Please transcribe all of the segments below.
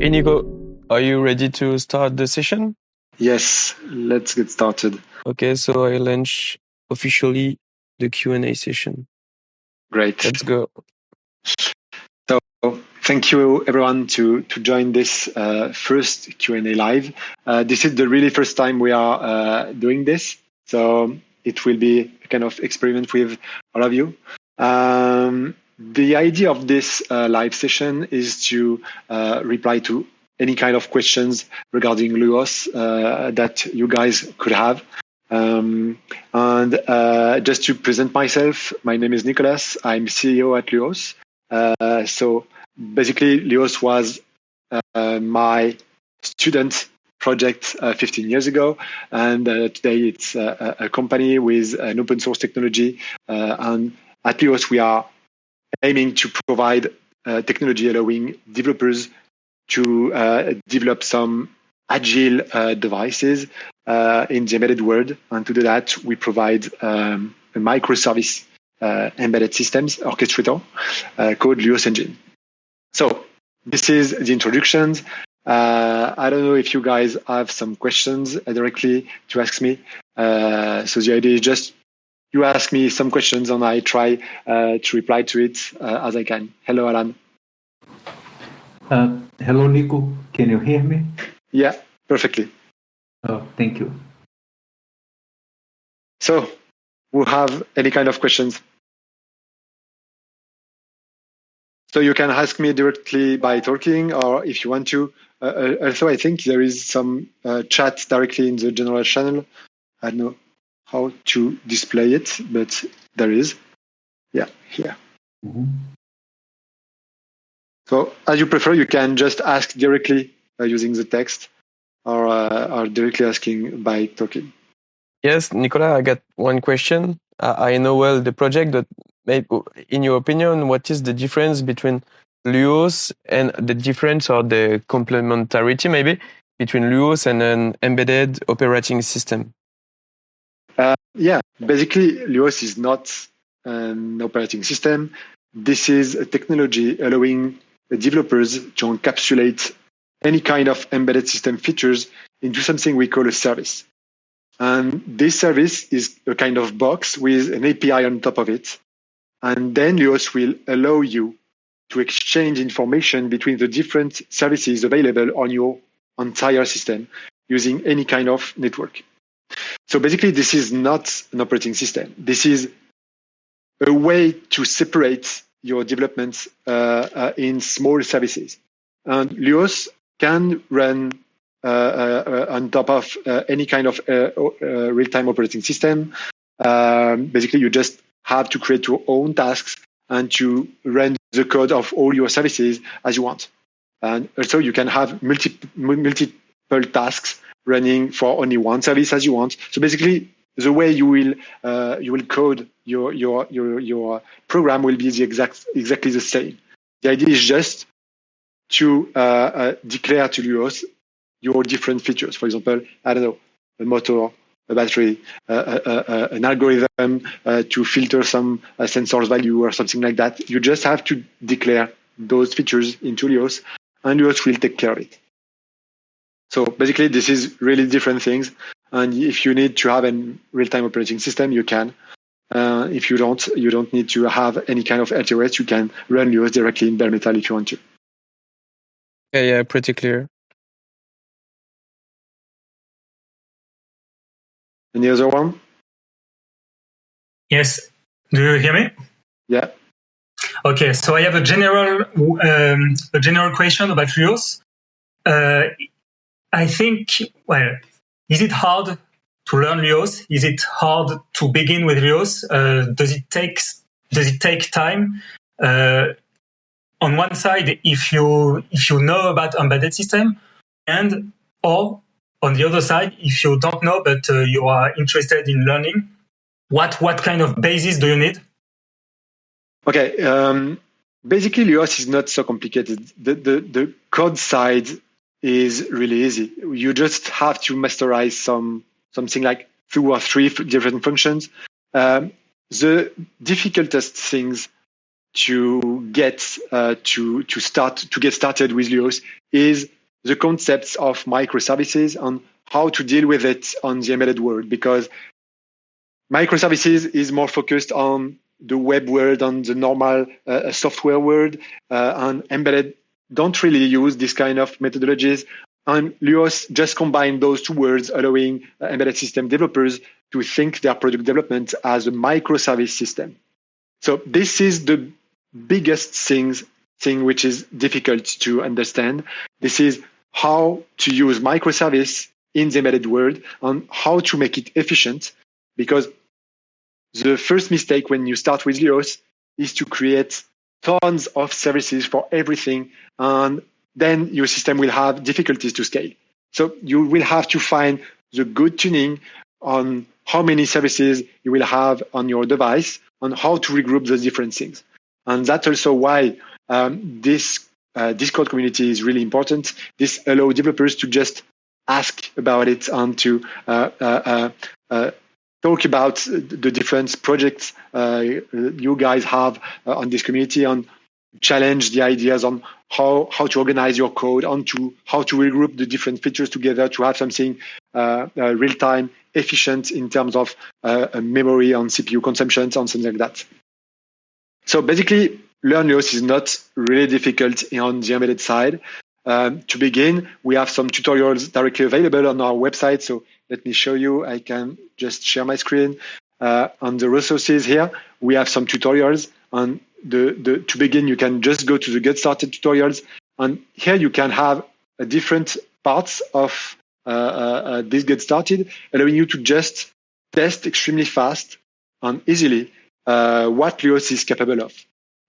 Inigo, are you ready to start the session? Yes, let's get started. Okay, so I launch officially the Q&A session. Great. Let's go. Thank you everyone to to join this uh, first Q&A live. Uh, this is the really first time we are uh, doing this, so it will be a kind of experiment with all of you. Um, the idea of this uh, live session is to uh, reply to any kind of questions regarding Luos uh, that you guys could have. Um, and just to present myself, my name is Nicolas. I'm CEO at Luos. So basically, Luos was uh, my student project 15 years ago, and today it's a, a, company with an open source technology. and at Luos, we are aiming to provide uh, technology allowing developers to uh, develop some agile uh, devices uh, in the embedded world. And to do that, we provide um, a microservice uh, embedded systems orchestrator uh, called Luos Engine. So this is the introductions. I don't know if you guys have some questions directly to ask me. so the idea is just you ask me some questions and I try uh, to reply to it uh, as I can. Hello, Alan. Uh, hello, Nico. Can you hear me? Yeah, perfectly. Oh, thank you. So, we have any kind of questions? So you can ask me directly by talking, or if you want to. Uh, uh also, I think there is some uh, chat directly in the general channel. I don't know how to display it, but there is. Yeah, here. Mm-hmm. So as you prefer, you can just ask directly uh, using the text or, uh, or directly asking by talking. Yes, Nicola, I got one question. I know well the project, but in your opinion, what is the difference between Luos and the difference or the complementarity maybe between Luos and an embedded operating system? Uh, yeah, basically, Luos is not an operating system. This is a technology allowing developers to encapsulate any kind of embedded system features into something we call a service. And this service is a kind of box with an API on top of it. And then Luos will allow you to exchange information between the different services available on your entire system using any kind of network. So basically, this is not an operating system. This is a way to separate your development uh, uh, in small services. And Luos can run uh, uh on top of uh, any kind of uh, real-time operating system. Um, basically, you just have to create your own tasks and to run the code of all your services as you want. And also, you can have multi- multiple tasks running for only one service as you want. So basically, the way you will uh, you will code your your your your program will be the exact exactly the same. The idea is just to uh, uh, declare to Luos your different features. For example, I don't know, a motor, a battery, uh, uh, uh, an algorithm to filter some sensors value or something like that. You just have to declare those features into Luos, and Luos will take care of it. So basically, this is really different things. And if you need to have a real-time operating system, you can. Uh, if you don't, you don't need to have any kind of RTOS. You can run Luos directly in bare metal if you want to. Yeah, yeah, pretty clear. Any other one? Yes. Do you hear me? Yeah. Okay, so I have a general um, a general question about Luos. Uh, I think, well, is it hard to learn Luos? Is it hard to begin with Luos? Uh, does it take does it take time? Uh, on one side, if you if you know about embedded system, and or on the other side, if you don't know but uh, you are interested in learning, what what kind of basis do you need? Okay, um, basically, Luos is not so complicated. The the, the code side is really easy. You just have to masterize some something like two or three different functions. Um, the difficultest things to get uh, to to start to get started with Luos is the concepts of microservices and how to deal with it on the embedded world because microservices is more focused on the web world and the normal uh, software world uh, and embedded don't really use this kind of methodologies. And Luos just combine those two words allowing uh, embedded system developers to think their product development as a microservice system. So this is the biggest things thing which is difficult to understand. This is how to use microservice in the embedded world and how to make it efficient. Because the first mistake when you start with Luos is to create tons of services for everything and then your system will have difficulties to scale. So you will have to find the good tuning on how many services you will have on your device on how to regroup those different things. And that's also why um, this uh, Discord community is really important. This allows developers to just ask about it and to uh, uh, uh, uh talk about the different projects you guys have on this community and challenge the ideas on how, how to organize your code and to how to regroup the different features together to have something real time efficient in terms of memory and CPU consumption and something like that. So basically, Learn Luos is not really difficult on the embedded side. Um, to begin, we have some tutorials directly available on our website. So let me show you. I can just share my screen. Uh, on the resources here, we have some tutorials. On the, the to begin, you can just go to the Get Started tutorials, and here you can have a different parts of uh, uh, uh this Get Started, allowing you to just test extremely fast and easily uh, what Luos is capable of.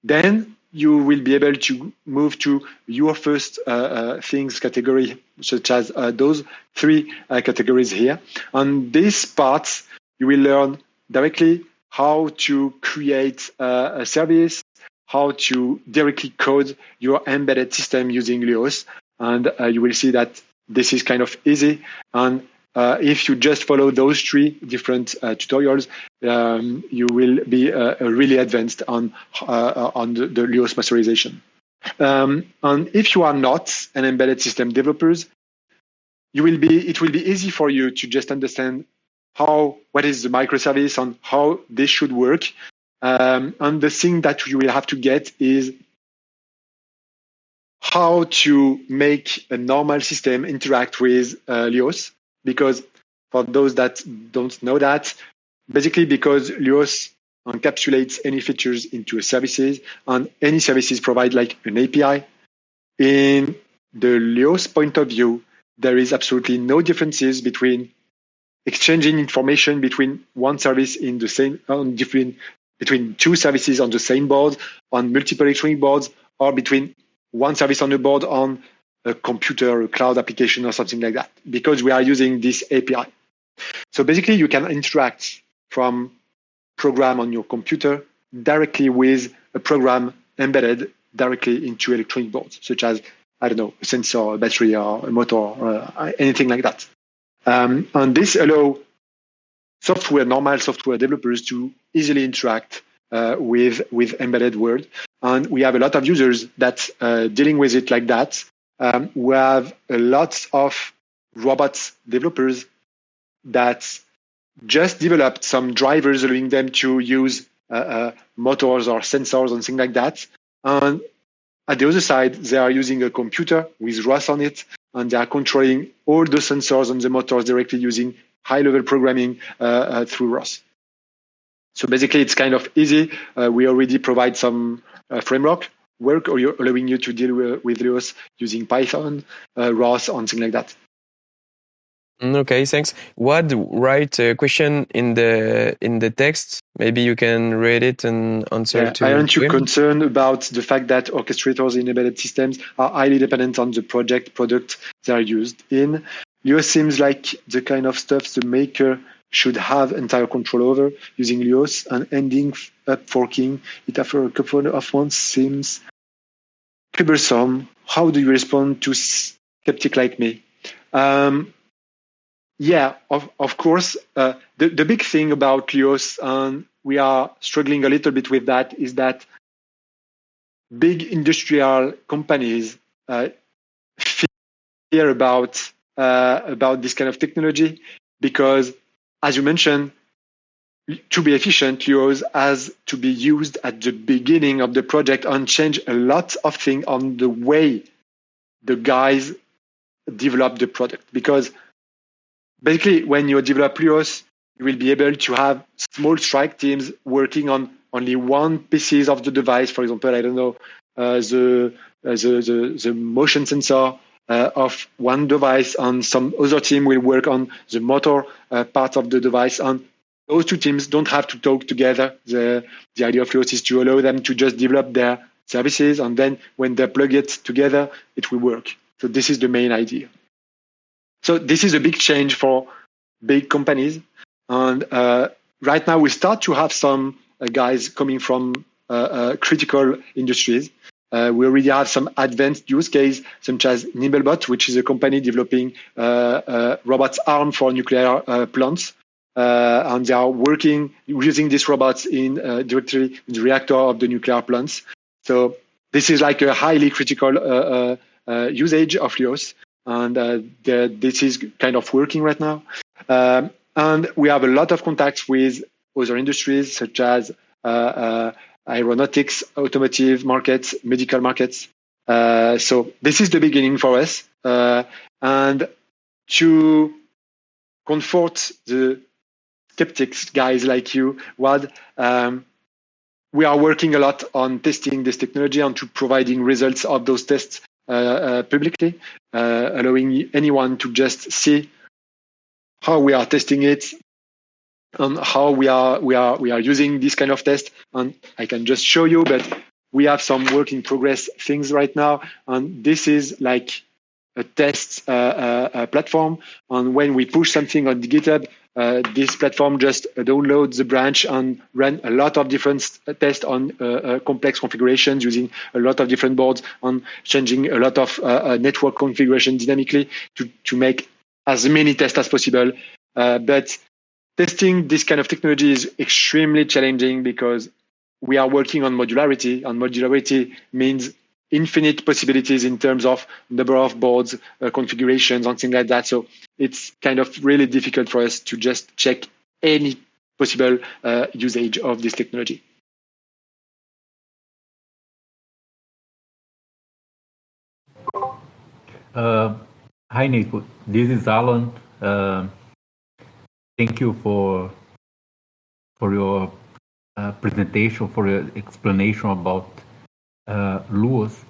Then you will be able to move to your first uh, uh, things category, such as uh, those three uh, categories here. On these parts, you will learn directly how to create uh, a service, how to directly code your embedded system using Luos. And uh, you will see that this is kind of easy. And uh, if you just follow those three different uh, tutorials, um, you will be uh, really advanced on uh, on the, the masterization. Um, and if you are not an embedded system developers, you will be it will be easy for you to just understand how what is the microservice and how this should work. Um, and the thing that you will have to get is how to make a normal system interact with uh, Luos because for those that don't know that, basically because Luos encapsulates any features into a services and any services provide like an API. In the Luos point of view, there is absolutely no differences between exchanging information between one service in the same on different between two services on the same board on multiple electronic boards or between one service on the board on a computer, a cloud application, or something like that, because we are using this API. So basically, you can interact from program on your computer directly with a program embedded directly into electronic boards, such as I don't know, a sensor, a battery, or a motor, or uh, anything like that. Um, and this allow software, normal software developers to easily interact uh, with with embedded world. And we have a lot of users that uh, dealing with it like that um, we have a lot of robots developers that just developed some drivers allowing them to use uh, uh, motors or sensors and things like that. And at the other side, they are using a computer with ROS on it, and they are controlling all the sensors and the motors directly using high-level programming uh, uh through ROS. So basically, it's kind of easy. Uh, we already provide some uh, framework work or you're allowing you to deal with, with using Python, uh, ROS, and things like that. Mm, okay, thanks. What write a question in the in the text? Maybe you can read it and answer yeah, to. Aren't you concerned about the fact that orchestrators in embedded systems are highly dependent on the project product they are used in? Luos seems like the kind of stuff the maker should have entire control over using Luos and ending up forking it after a couple of months seems cumbersome. How do you respond to skeptic like me? Um, yeah, of, of course. Uh, the, the big thing about Luos, and we are struggling a little bit with that, is that big industrial companies uh, fear about uh, about this kind of technology because, as you mentioned, to be efficient, Luos has to be used at the beginning of the project and change a lot of things on the way the guys develop the product because basically when you develop Luos, you will be able to have small strike teams working on only one pieces of the device. For example, I don't know uh, the, uh, the, the the motion sensor uh, of one device, and some other team will work on the motor uh, part of the device. And those two teams don't have to talk together. The the idea of Luos is to allow them to just develop their services, and then when they plug it together, it will work. So this is the main idea. So this is a big change for big companies. And uh, right now we start to have some uh, guys coming from uh, uh critical industries. Uh, we already have some advanced use case, such as Nimblebot, which is a company developing uh, robots arm for nuclear plants. And they are working using these robots in directly in the reactor of the nuclear plants. So this is like a highly critical usage of Luos and uh, the, this is kind of working right now. Um, and we have a lot of contacts with other industries such as uh, uh, aeronautics, automotive markets, medical markets. Uh, so this is the beginning for us. Uh, and to comfort the skeptics, guys like you, Wad, um, we are working a lot on testing this technology and to providing results of those tests uh, uh, publicly, uh, allowing anyone to just see how we are testing it and how we are we are we are using this kind of test. And I can just show you, but we have some work in progress things right now, and this is like a test uh, uh, platform. And when we push something on GitHub, uh, this platform just downloads the branch and run a lot of different tests on uh, uh, complex configurations using a lot of different boards on changing a lot of uh, uh, network configuration dynamically to, to make as many tests as possible. but testing this kind of technology is extremely challenging because we are working on modularity and modularity means infinite possibilities in terms of number of boards, uh, configurations, and things like that. So it's kind of really difficult for us to just check any possible uh, usage of this technology. Uh, hi, Nico. This is Alan. Uh, thank you for for your uh, presentation, for your explanation about Luos.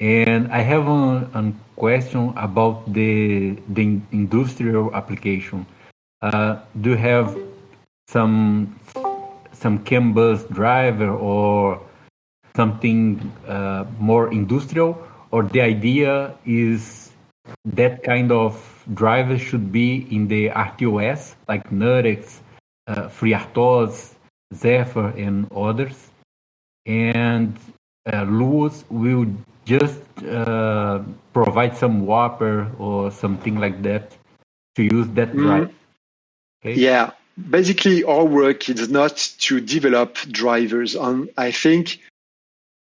And I have a, question about the the industrial application. Uh, do you have some some CAN bus driver or something uh, more industrial, or the idea is that kind of driver should be in the RTOS like uh, FreeRTOS, Zephyr, and others, and uh, Luos will just uh, provide some wrapper or something like that to use that mm. drive. Okay. Yeah, basically our work is not to develop drivers, and I think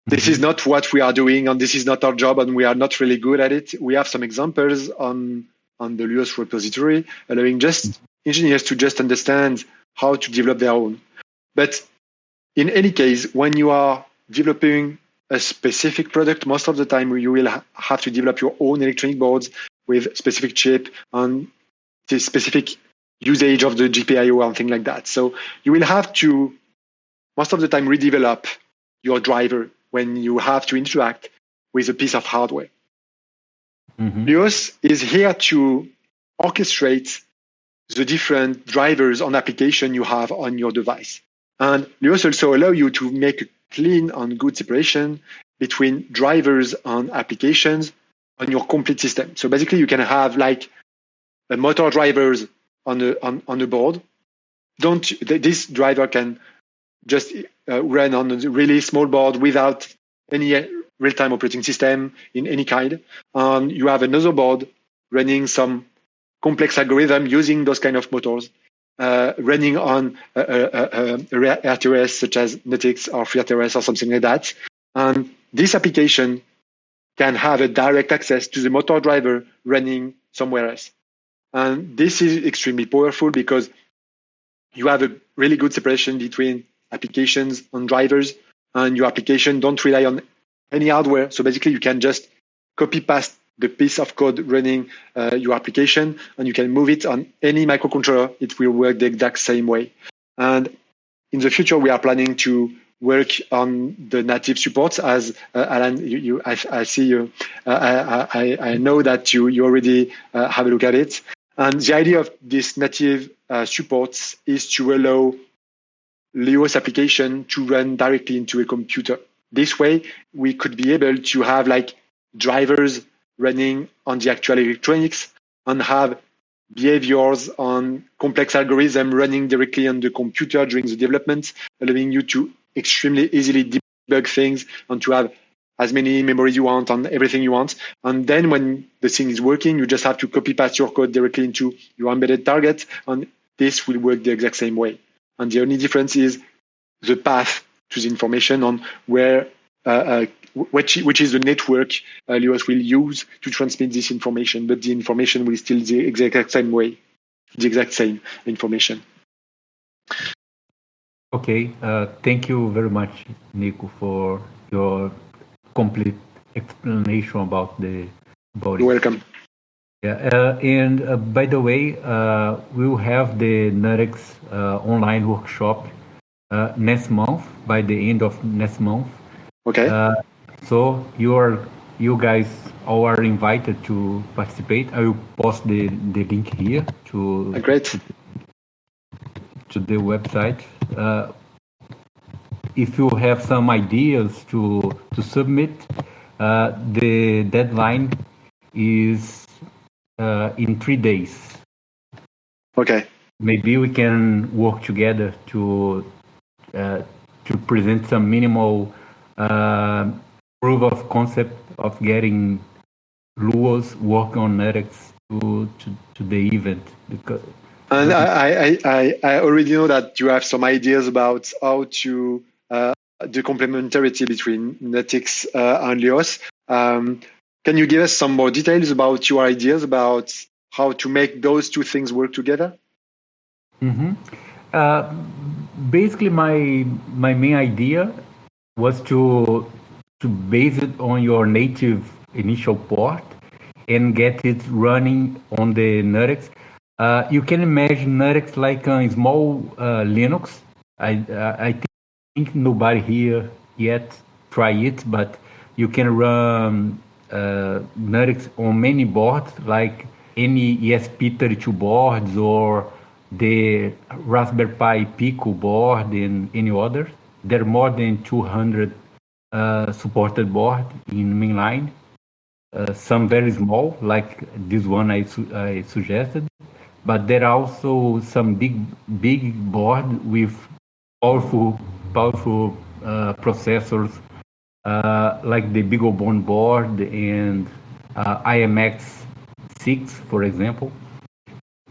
this is mm-hmm. not what we are doing, and this is not our job, and we are not really good at it. We have some examples on on the Luos repository, allowing just mm-hmm. engineers to just understand how to develop their own. But in any case, when you are developing a specific product, most of the time you will ha- have to develop your own electronic boards with specific chip and the specific usage of the GPIO and things like that. So you will have to most of the time redevelop your driver when you have to interact with a piece of hardware. mm is here to orchestrate the different drivers on application you have on your device. And Luos also allow you to make a clean and good separation between drivers and applications on your complete system. So basically, you can have like a motor drivers on the on, on the board. Don't this driver can just uh, run on a really small board without any real-time operating system in any kind. And you have another board running some complex algorithm using those kind of motors uh, running on uh, uh, uh, um, a, a, a, a RTOS such as NuttX or FreeRTOS or something like that. And this application can have a direct access to the motor driver running somewhere else. And this is extremely powerful because you have a really good separation between applications and drivers, and your application don't rely on any hardware. So basically, you can just copy paste the piece of code running uh, your application, and you can move it on any microcontroller. It will work the exact same way. And in the future, we are planning to work on the native supports as uh, Alan, you, you I, I, see you, uh, I, I, know that you, you already uh, have a look at it. And the idea of this native uh, supports is to allow Luos application to run directly into a computer. This way, we could be able to have like drivers running on the actual electronics and have behaviors on complex algorithm running directly on the computer during the development, allowing you to extremely easily debug things and to have as many memory you want on everything you want. And then when the thing is working, you just have to copy paste your code directly into your embedded target, and this will work the exact same way. And the only difference is the path to the information on where which, which is the network uh, Luos will use to transmit this information, but the information will still the exact same way, the exact same information. Okay, uh, thank you very much, Nico, for your complete explanation about the body. You're welcome. Yeah, uh, and uh, by the way, uh, we'll have the uh, online workshop uh, next month, by the end of next month. Okay. so you are, you guys all are invited to participate. I will post the, the link here to. Great. To, to the website. Uh, if you have some ideas to to submit, uh, the deadline is uh, in three days. Okay. Maybe we can work together to uh, to present some minimal uh, proof of concept of getting Luos work on NuttX to, to, to the event because and I, I, I, already know that you have some ideas about how to uh, the complementarity between NuttX uh, and Luos. Um, can you give us some more details about your ideas about how to make those two things work together? Mm-hmm. Uh, basically, my my main idea was to to base it on your native initial port and get it running on the NuttX uh, you can imagine NuttX like a small uh, Linux. I, uh, I think nobody here yet try it, but you can run uh, NuttX on many boards, like any ESP32 boards or the Raspberry Pi Pico board and any others. There are more than 200 uh, supported boards in mainline. Uh, some very small, like this one I, su I suggested but there are also some big big board with powerful powerful uh, processors uh, like the BeagleBone board and uh, IMX 6 for example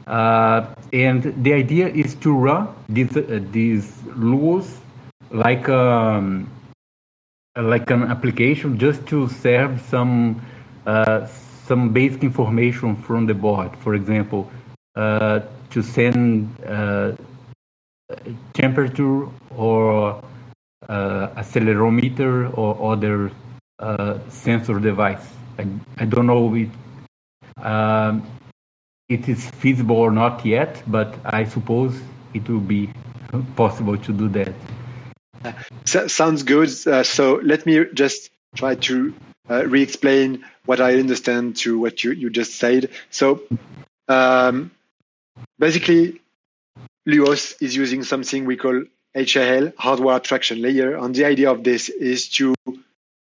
uh, and the idea is to run these these rules like um, like an application just to serve some uh, some basic information from the board for example uh, to send uh, temperature or uh, accelerometer or other sensor device. I, I don't know if um, it is feasible or not yet, but I suppose it will be possible to do that. So, sounds good. Uh, so let me just try to uh, re-explain what I understand to what you, you just said. So um, Basically, Luos is using something we call HAL, hardware abstraction layer. And the idea of this is to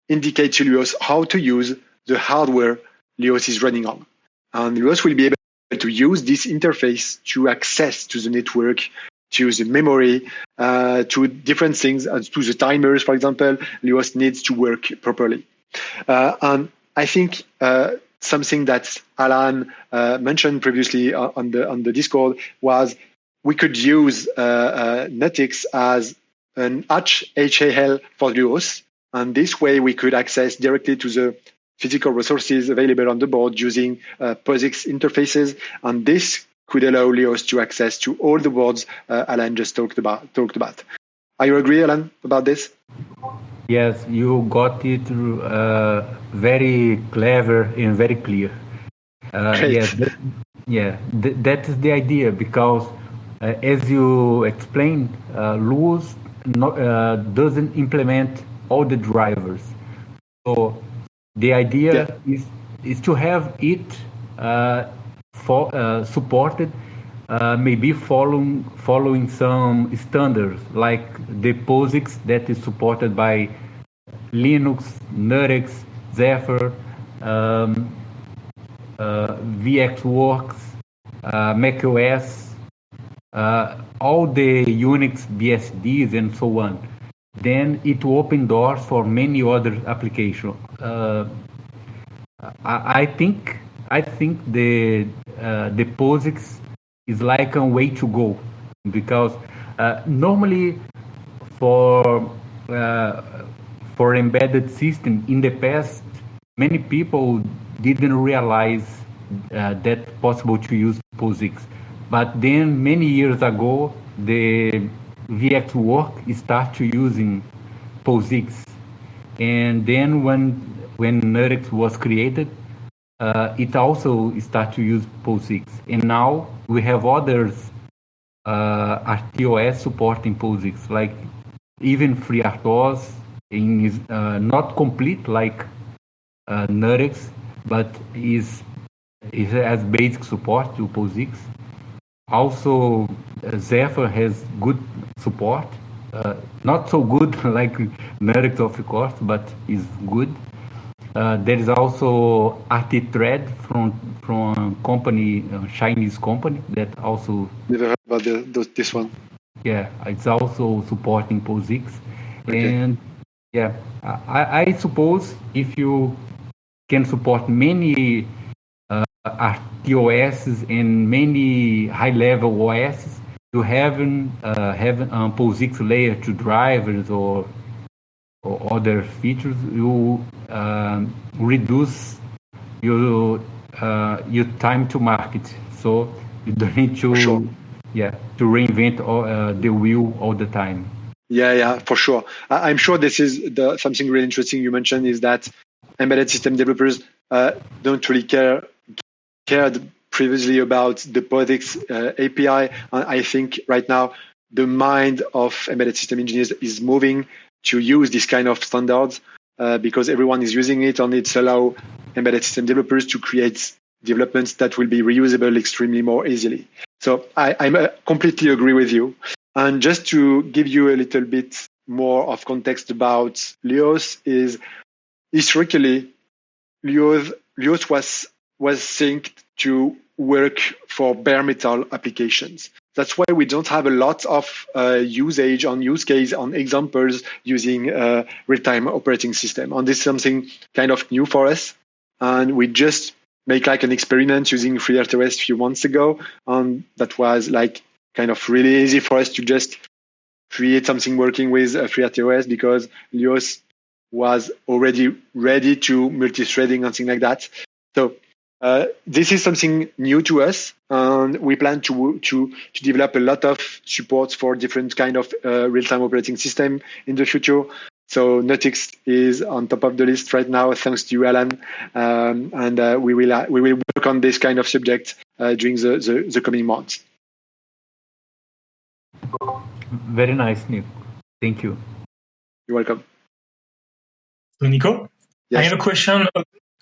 indicate to Luos how to use the hardware Luos is running on. And Luos will be able to use this interface to access to the network, to the memory, uh, to different things, and to the timers, for example. Luos needs to work properly. Uh, and I think uh, something that Alan uh, mentioned previously on the on the Discord was we could use uh, uh, NuttX as an HAL for Luos, and this way we could access directly to the physical resources available on the board using uh, POSIX interfaces, and this could allow Luos to access to all the boards uh, Alan just talked about. Talked about. Are you agree, Alan, about this? Yes, you got it uh, very clever and very clear. Uh, yeah, that, yeah, th- that is the idea because, uh, as you explained, uh, no, uh, doesn't implement all the drivers. So the idea yeah. is is to have it uh, for, uh, supported uh, maybe following following some standards like the POSIX that is supported by Linux, NuttX, Zephyr, um, uh, VxWorks, uh, macOS, uh, all the Unix BSDs and so on. Then it will open doors for many other applications. Uh, I, I, think I think the uh, the POSIX is like a way to go because uh, normally for uh, for embedded system in the past many people didn't realize uh, that possible to use POSIX but then many years ago the VxWorks start to using POSIX and then when when NuttX was created uh, it also start to use POSIX. And now we have others uh, RTOS supporting POSIX, like even FreeRTOS in uh, not complete like uh, NuttX, but is it has basic support to POSIX. Also, uh, Zephyr has good support. Uh, not so good like NuttX, of course, but is good. Uh, there is also RT-Thread from from company, a Chinese company that also. Never heard about the, this one. Yeah, it's also supporting POSIX, okay. and yeah, I, I suppose if you can support many uh, RTOS and many high-level OS, you have uh, have a POSIX layer to drivers or or other features, you uh, reduce your uh, your time to market. So you don't need to sure. yeah to reinvent all, uh, the wheel all the time. Yeah, yeah, for sure. I- am sure this is the, something really interesting you mentioned is that embedded system developers uh, don't really care cared previously about the POSIX uh, API. I think right now the mind of embedded system engineers is moving to use this kind of standards uh, because everyone is using it and it's allow embedded system developers to create developments that will be reusable extremely more easily. So I, I uh, completely agree with you. And just to give you a little bit more of context about Luos is historically Luos, Luos was was synced to work for bare metal applications. That's why we don't have a lot of uh, usage on use case on examples using uh, real-time operating system. And this is something kind of new for us. And we just make like an experiment using FreeRTOS a few months ago. And that was like kind of really easy for us to just create something working with uh, FreeRTOS because Luos was already ready to multi-threading and things like that. So uh, this is something new to us, and we plan to to to develop a lot of support for different kind of uh, real-time operating system in the future. So NuttX is on top of the list right now, thanks to you, Alan, um, and uh, we will uh, we will work on this kind of subject uh, during the, the, the coming months. Very nice, Nick. Thank you. You're welcome. So, Nico, yes. I have a question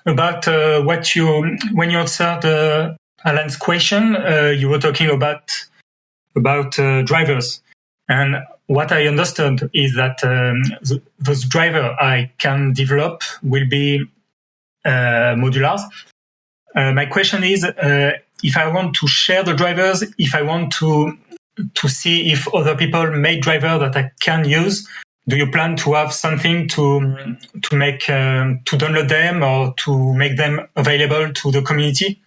about uh, what you when you answered uh, Alan's question. Uh, you were talking about about uh, drivers, and what I understood is that um, th- those drivers I can develop will be uh, modular. Uh, my question is if I want to share the drivers, if I want to to see if other people made driver that I can use, do you plan to have something to to make um, to download them or to make them available to the community?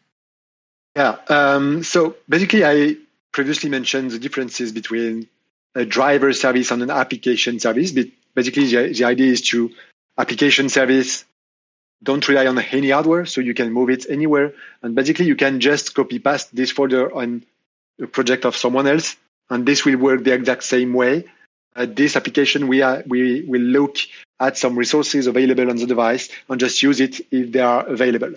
Yeah. Um, so basically, I previously mentioned the differences between a driver service and an application service. But basically, the, the idea is to application service don't rely on any hardware, so you can move it anywhere. And basically, you can just copy paste this folder on a project of someone else, and this will work the exact same way uh, this application, we, are, we will look at some resources available on the device and just use it if they are available.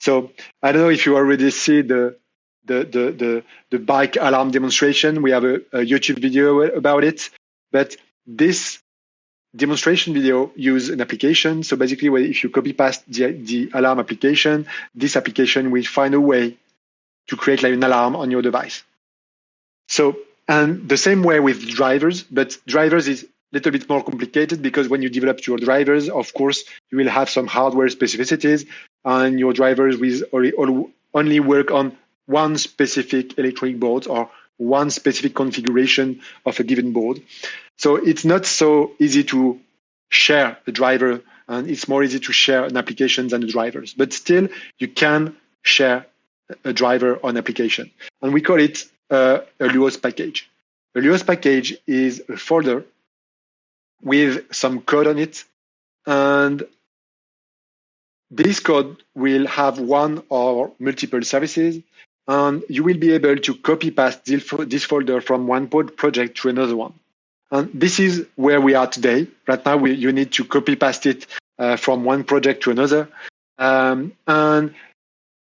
So I don't know if you already see the the the the, the bike alarm demonstration. We have a, a YouTube video about it, but this demonstration video use an application. So basically, if you copy paste the, the alarm application, this application will find a way to create like an alarm on your device. So and the same way with drivers, but drivers is a little bit more complicated because when you develop your drivers, of course, you will have some hardware specificities and your drivers will only work on one specific electronic board or one specific configuration of a given board. So it's not so easy to share a driver and it's more easy to share an application than the drivers. But still, you can share a driver on application. And we call it a Luos package. A Luos package is a folder with some code on it, and this code will have one or multiple services, and you will be able to copy paste this folder from one project to another one. And this is where we are today. Right now, we, you need to copy paste it uh, from one project to another. Um, and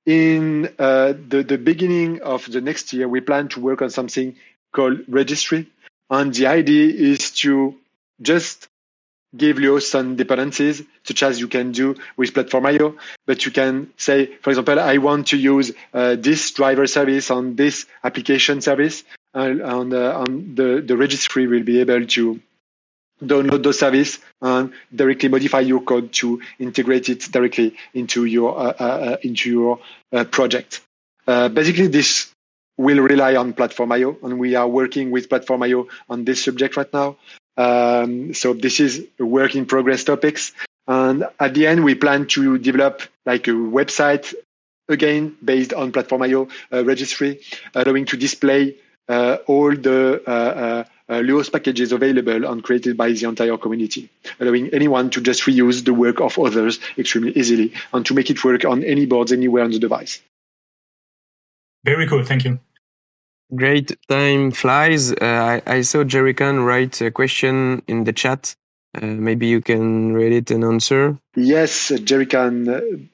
in uh, the, the beginning of the next year, we plan to work on something called registry. And the idea is to just give you some dependencies, such as you can do with Platform.io. But you can say, for example, I want to use uh, this driver service on this application service, and, and, uh, and the, the registry will be able to download the service and directly modify your code to integrate it directly into your uh, uh, uh into your uh, project. Uh, basically, this will rely on Platform.io, and we are working with Platform.io on this subject right now. Um, so this is a work in progress topics. And at the end, we plan to develop like a website again based on Platform.io uh, registry, allowing to display all the uh, uh, uh, Luos packages available and created by the entire community, allowing anyone to just reuse the work of others extremely easily and to make it work on any boards anywhere on the device. Very cool. Thank you. Great. Time flies. Uh, I, I, saw Jerry Khan write a question in the chat. Uh, maybe you can read it and answer. Yes, Jerry Khan.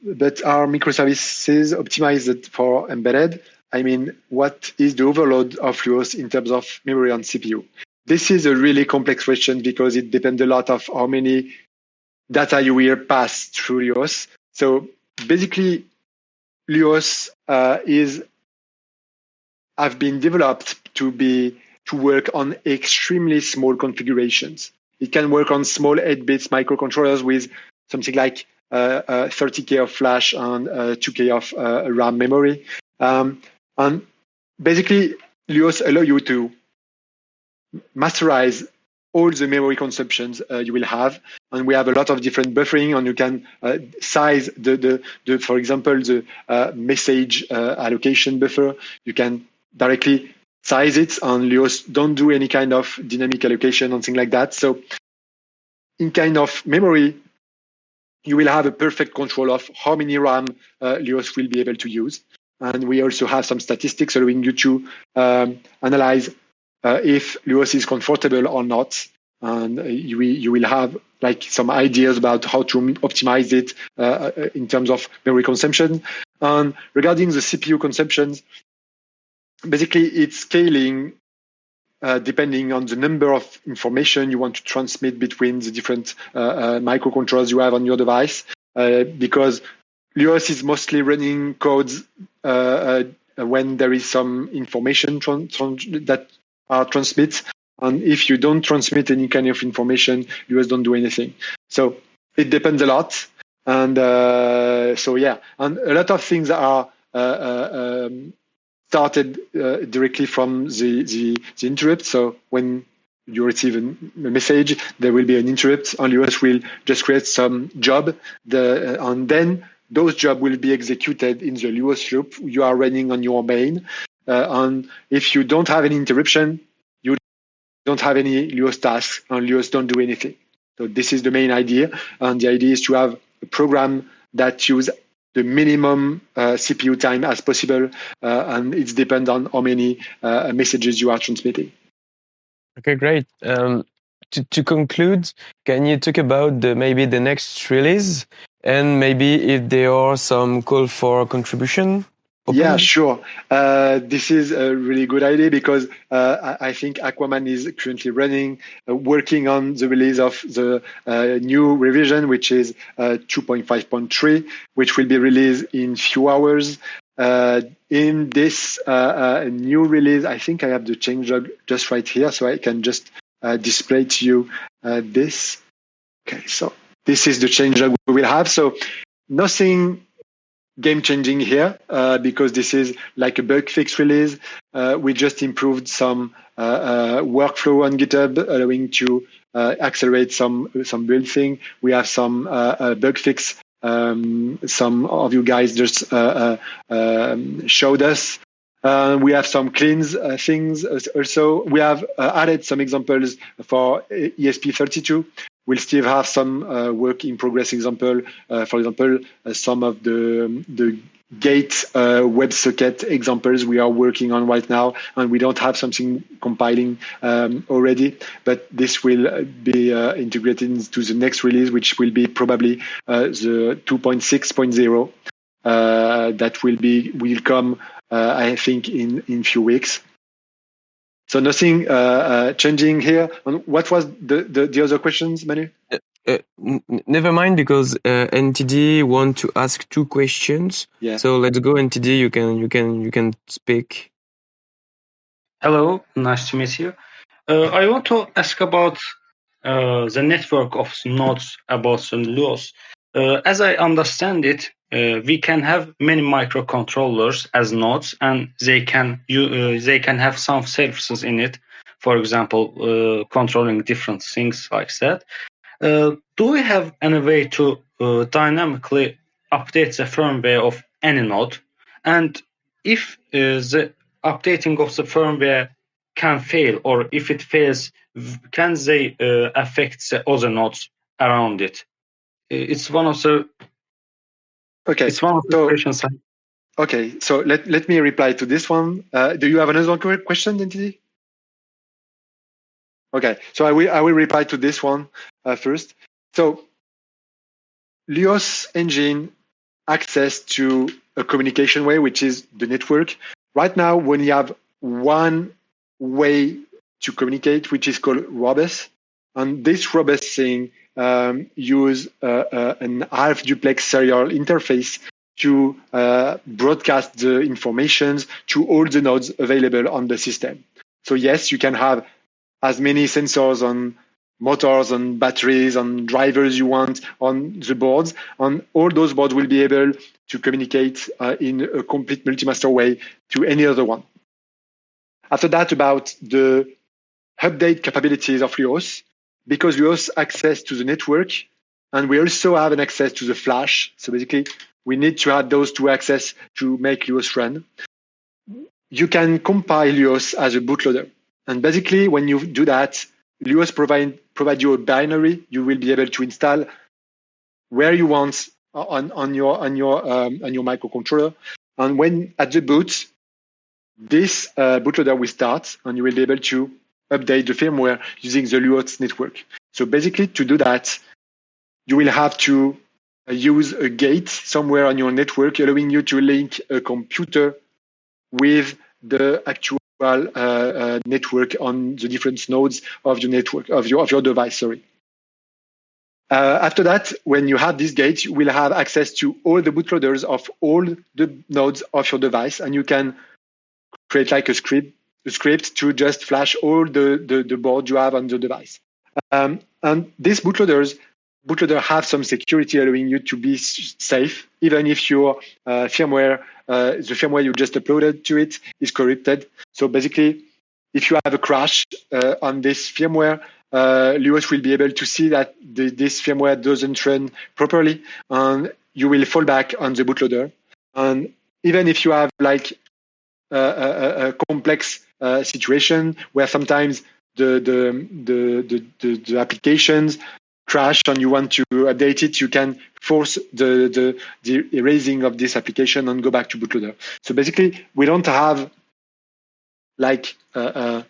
But are microservices optimized for embedded? I mean, what is the overload of Luos in terms of memory and CPU? This is a really complex question because it depends a lot of how many data you will pass through Luos. So basically, Luos uh, is have been developed to be to work on extremely small configurations. It can work on small 8 bits microcontrollers with something like uh, uh, 30k of flash and 2k uh, of uh, RAM memory. Um, and basically, Luos allow you to masterize all the memory consumptions uh, you will have. And we have a lot of different buffering, and you can uh, size the, the, the, for example, the uh, message uh, allocation buffer. You can directly size it, and Luos don't do any kind of dynamic allocation and things like that. So, in kind of memory, you will have a perfect control of how many RAM uh, Luos will be able to use. And we also have some statistics allowing you to um, analyze uh, if Luos is comfortable or not. And you, you will have like some ideas about how to optimize it uh, uh, in terms of memory consumption. And regarding the CPU consumptions, basically it's scaling uh, depending on the number of information you want to transmit between the different uh, uh, microcontrollers you have on your device. Uh, because Luos is mostly running codes uh, uh, when there is some information that are transmit. And if you don't transmit any kind of information, Luos don't do anything. So it depends a lot. And uh, so, yeah, and a lot of things are uh, uh, um, started uh, directly from the, the, the interrupt. So when you receive a, message, there will be an interrupt, and Luos will just create some job, the, uh, and then those jobs will be executed in the Luos loop you are running on your main. Uh, and if you don't have any interruption, you don't have any Luos tasks, and Luos don't do anything. So this is the main idea, and the idea is to have a program that use the minimum uh, CPU time as possible, uh, and it's depend on how many uh, messages you are transmitting. Okay, great. Um, to, to conclude, can you talk about the maybe the next release and maybe if there are some call for contribution? Open? Yeah, sure. Uh, this is a really good idea because uh, I think Aquaman is currently running, uh, working on the release of the uh, new revision, which is uh, 2.5.3, which will be released in few hours. Uh, in this new release, I think I have the changelog just right here, so I can just display to you this. Okay, so this is the changelog we will have. So nothing game changing here uh, because this is like a bug fix release. Uh, we just improved some uh, uh workflow on GitHub, allowing to uh, accelerate some some build thing. We have some uh, bug fix. Um, some of you guys just um, showed us. we have some cleans things also. We have added some examples for ESP32 we'll still have some uh, work in progress example. Uh, for example, uh, some of the the gate uh, WebSocket examples we are working on right now, and we don't have something compiling um, already, but this will be uh, integrated into the next release, which will be probably uh, the 2.6.0. that will be will come, I think, in in few weeks. So nothing uh, uh, changing here. And what was the, the, the other questions, Manu? Uh, uh never mind, because uh, NTD want to ask two questions. Yeah. So let's go, NTD. You can you can you can speak. Hello, nice to meet you. Uh, I want to ask about the network of nodes about Luos. as I understand it, uh, we can have many microcontrollers as nodes and they can you, uh, they can have some services in it. For example uh, controlling different things like that. Uh, do we have any way to uh, dynamically update the firmware of any node? And if uh, the updating of the firmware can fail or if it fails can they affect the other nodes around it? It's one of the Okay. It's one of the so, questions. Okay, so let, let me reply to this one. Uh, do you have another question, NTD? Okay, so I will I will reply to this one uh, first. So Luos engine access to a communication way, which is the network. Right now, when you have one way to communicate, which is called Robus, and this Robus thing um, use uh, uh, an half duplex serial interface to uh, broadcast the informations to all the nodes available on the system. So yes, you can have as many sensors on motors and batteries and drivers you want on the boards and all those boards will be able to communicate uh, in a complete multi-master way to any other one. After that, about the update capabilities of Luos, because we also access to the network and we also have an access to the flash. So basically, we need to add those two access to make Luos run. You can compile Luos as a bootloader. And basically, when you do that, Luos provide, provide you a binary you will be able to install where you want on, on your on your um, on your microcontroller. And when at the boot, this uh, bootloader will start, and you will be able to update the firmware using the Luos network. So basically, to do that, you will have to uh, use a gate somewhere on your network, allowing you to link a computer with the actual uh, uh, network on the different nodes of your network of your of your device. Sorry. Uh, after that, when you have this gate, you will have access to all the bootloaders of all the nodes of your device, and you can create like a script script to just flash all the, the, the board you have on the device. Um, and these bootloaders, bootloader have some security allowing you to be safe, even if your uh, firmware, uh, the firmware you just uploaded to it is corrupted. So basically, if you have a crash uh, on this firmware, uh, Luos will be able to see that the, this firmware doesn't run properly, and you will fall back on the bootloader. And even if you have like a, a complex uh, situation where sometimes the the, the the, the, applications crash and you want to update it, you can force the, the, the erasing of this application and go back to bootloader. So basically, we don't have like a, a,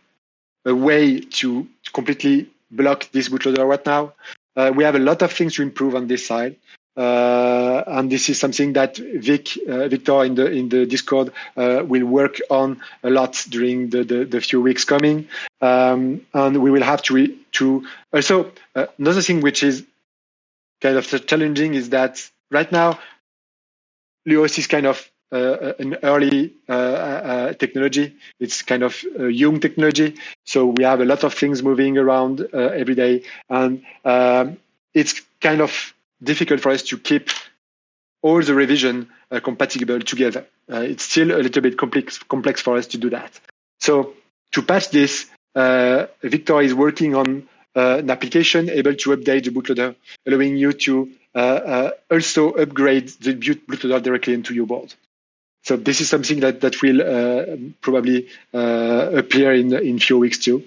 a way to completely block this bootloader right now. Uh, we have a lot of things to improve on this side. Uh, and this is something that Vic, uh, Victor in the in the Discord uh, will work on a lot during the, the, the few weeks coming, um, and we will have to re- to also uh, another thing which is kind of challenging is that right now Luos is kind of uh, an early uh, technology. It's kind of young technology, so we have a lot of things moving around every day, and um, it's kind of difficult for us to keep all the revision uh, compatible together. Uh, it's still a little bit complex, complex for us to do that. So to patch this, uh, Victor is working on uh, an application able to update the bootloader, allowing you to uh, uh, also upgrade the bootloader directly into your board. So this is something that that will probably appear in in few weeks too.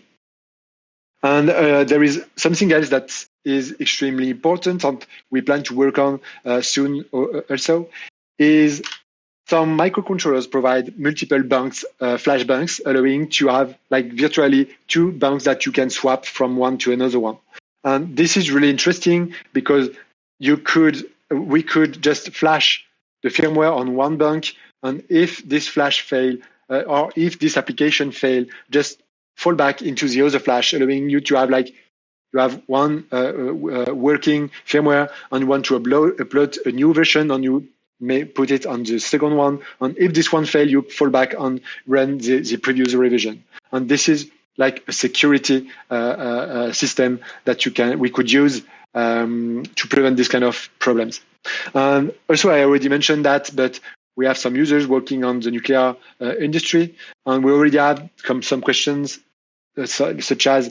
And there is something else that is extremely important and we plan to work on uh, soon uh, also is some microcontrollers provide multiple banks, uh, flash banks, allowing to have like virtually two banks that you can swap from one to another one. And this is really interesting because you could, we could just flash the firmware on one bank, and if this flash fail uh, or if this application fail, just fall back into the other flash, allowing you to have like you have one uh, uh, working firmware and you want to upload, upload a new version and you may put it on the second one. And if this one fails, you fall back and run the, the previous revision. And this is like a security uh, uh, system that you can we could use um, to prevent this kind of problems. And also, I already mentioned that, but we have some users working on the nuclear uh, industry, and we already have some, some questions uh, such as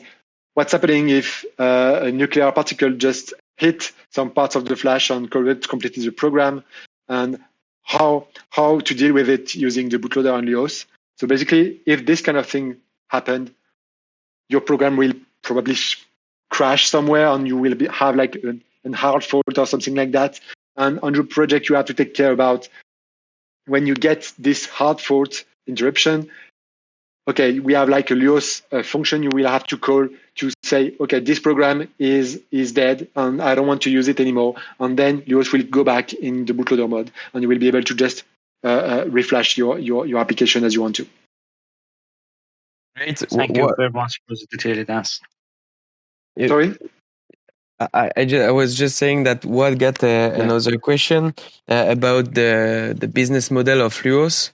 what's happening if uh, a nuclear particle just hit some parts of the flash and corrupt completely the program, and how how to deal with it using the bootloader and Luos. So basically, if this kind of thing happened, your program will probably crash somewhere, and you will be, have like an, an hard fault or something like that. And on your project, you have to take care about when you get this hard fault interruption okay, we have like a Luos uh, function you will have to call to say, okay, this program is is dead and I don't want to use it anymore. And then Luos will go back in the bootloader mode and you will be able to just uh, uh, reflash your, your, your application as you want to. Great. Thank what, you very much for the detailed answer. Sorry? I, I, just, I, was just saying that what got uh, yeah. another question uh, about the the business model of Luos.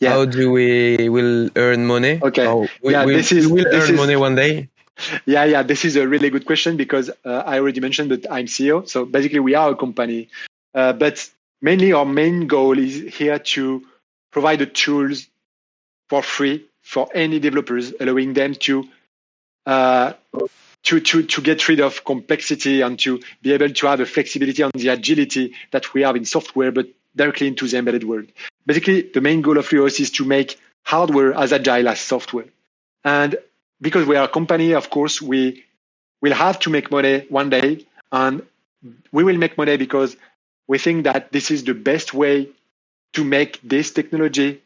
Yeah. How do we will earn money? Okay. we, yeah, this is will this earn is, money one day. Yeah, yeah. This is a really good question because uh, I already mentioned that I'm CEO. So basically, we are a company, uh, but mainly our main goal is here to provide the tools for free for any developers, allowing them to uh, to, to, to get rid of complexity and to be able to have the flexibility and the agility that we have in software, but directly into the embedded world. Basically, the main goal of Luos is to make hardware as agile as software. And because we are a company, of course, we will have to make money one day. And we will make money because we think that this is the best way to make this technology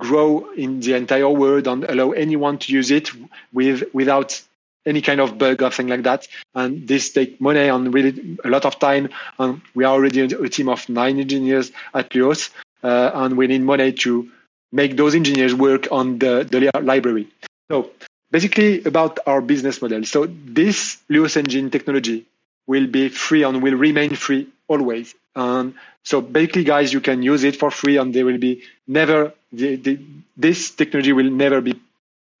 grow in the entire world and allow anyone to use it with without any kind of bug or thing like that. And this take money and really a lot of time. And we are already a team of nine engineers at Luos, uh, and we need money to make those engineers work on the, the library. So basically about our business model. So this Luos engine technology will be free and will remain free always. And so basically, guys, you can use it for free, and there will be never the, the, this technology will never be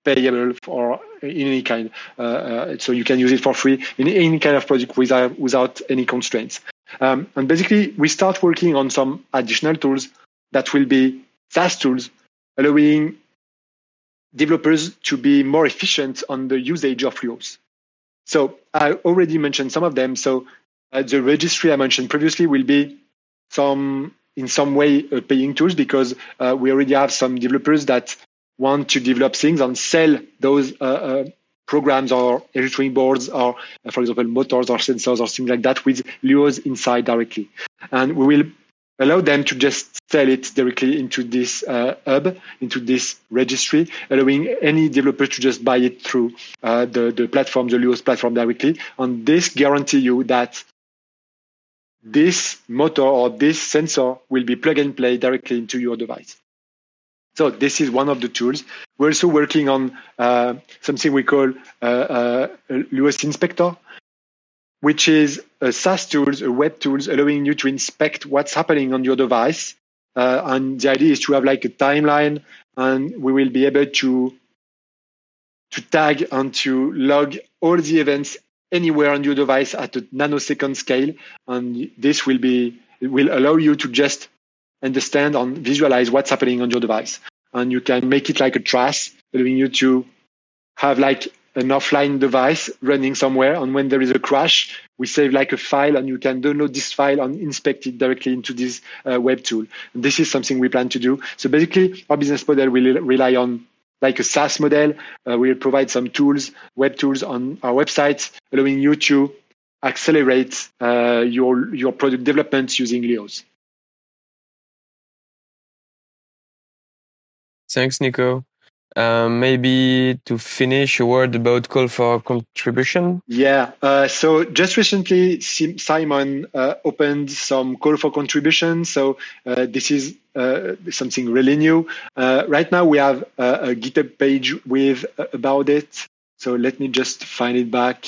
payable for in any kind. Uh, uh, so you can use it for free in any kind of project without without any constraints. Um, and basically, we start working on some additional tools that will be SaaS tools, allowing developers to be more efficient on the usage of Luos. So I already mentioned some of them. So uh, the registry I mentioned previously will be some in some way uh, paying tools because uh, we already have some developers that want to develop things and sell those uh, uh, programs or electronic boards or, uh, for example, motors or sensors or things like that with Luos inside directly. And we will allow them to just sell it directly into this uh, hub, into this registry, allowing any developer to just buy it through uh, the, the platform, the Luos platform directly. And this guarantee you that this motor or this sensor will be plug and play directly into your device. So this is one of the tools. We're also working on uh, something we call uh, uh, Luos Inspector, which is a SaaS tools, a web tools, allowing you to inspect what's happening on your device. Uh, and the idea is to have like a timeline, and we will be able to to tag and to log all the events anywhere on your device at a nanosecond scale. And this will be will allow you to just understand and visualize what's happening on your device. And you can make it like a trace, allowing you to have like an offline device running somewhere. And when there is a crash, we save like a file and you can download this file and inspect it directly into this uh, web tool. And this is something we plan to do. So basically, our business model will rely on like a SaaS model. Uh, we'll provide some tools, web tools on our website, allowing you to accelerate uh, your, your product development using Luos. Thanks, Nico. Um, maybe to finish, a word about call for contribution. Yeah. Uh, so just recently, Simon uh, opened some call for contribution. So uh, this is uh, something really new. Uh, right now, we have a, a GitHub page with about it. So let me just find it back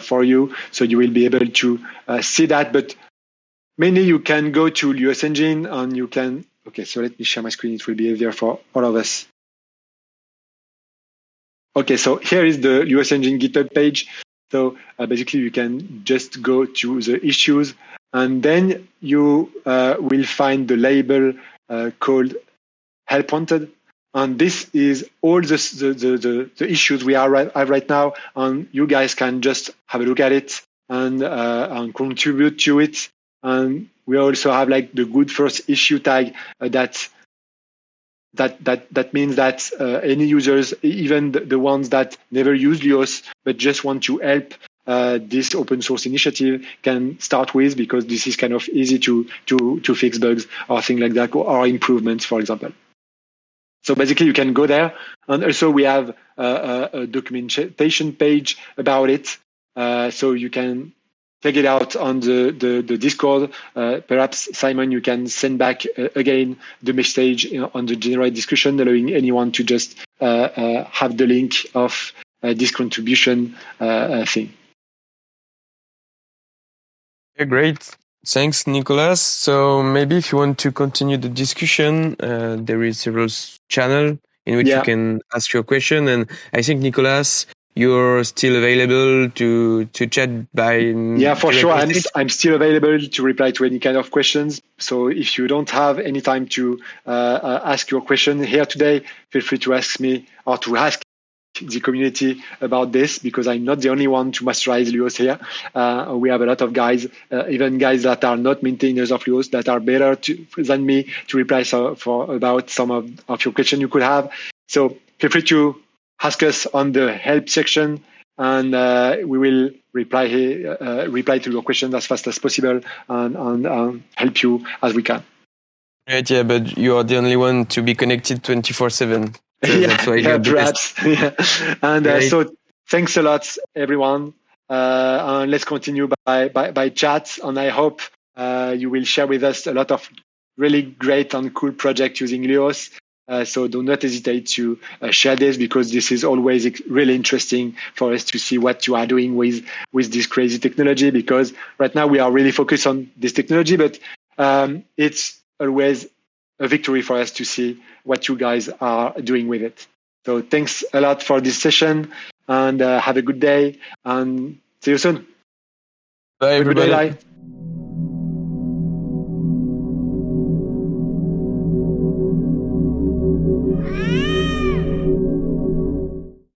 for you, so you will be able to see that. But mainly, you can go to Luos Engine and you can Okay, so let me share my screen. It will be easier for all of us. Okay, so here is the Luos Engine GitHub page. So uh, basically, you can just go to the issues, and then you uh, will find the label uh, called Help Wanted. And this is all the, the, the, the issues we are right, have right now, and you guys can just have a look at it and, uh, and contribute to it. And we also have like the good first issue tag uh, that that that that means that uh, any users, even the, ones that never use Luos but just want to help uh, this open source initiative, can start with because this is kind of easy to to to fix bugs or things like that or improvements, for example. So basically, you can go there, and also we have a, a documentation page about it, uh, so you can check it out on the, the, the Discord. Uh, perhaps, Simon, you can send back uh, again the message on the general discussion, allowing anyone to just uh, uh have the link of uh, this contribution uh, thing. Yeah, great. Thanks, Nicolas. So maybe if you want to continue the discussion, there is several channel in which yeah. you can ask your question. And I think Nicolas you're still available to to chat by yeah for sure I'm, I'm still available to reply to any kind of questions so if you don't have any time to uh, uh, ask your question here today feel free to ask me or to ask the community about this because I'm not the only one to masterize Luos here. Uh, we have a lot of guys, uh, even guys that are not maintainers of Luos, that are better to, than me to reply so, for about some of, of your questions you could have. So feel free to ask us on the help section and uh, we will reply uh, reply to your questions as fast as possible and, and um, help you as we can. Right, yeah, but you are the only one to be connected 24 7. So yeah, yeah perhaps. yeah. And uh, so thanks a lot, everyone. Uh, and let's continue by, by, by chat. And I hope uh, you will share with us a lot of really great and cool projects using Luos. Uh, so do not hesitate to uh, share this because this is always really interesting for us to see what you are doing with with this crazy technology. Because right now we are really focused on this technology, but um, it's always a victory for us to see what you guys are doing with it. So thanks a lot for this session, and uh, have a good day, and see you soon. Bye, everybody. Bye.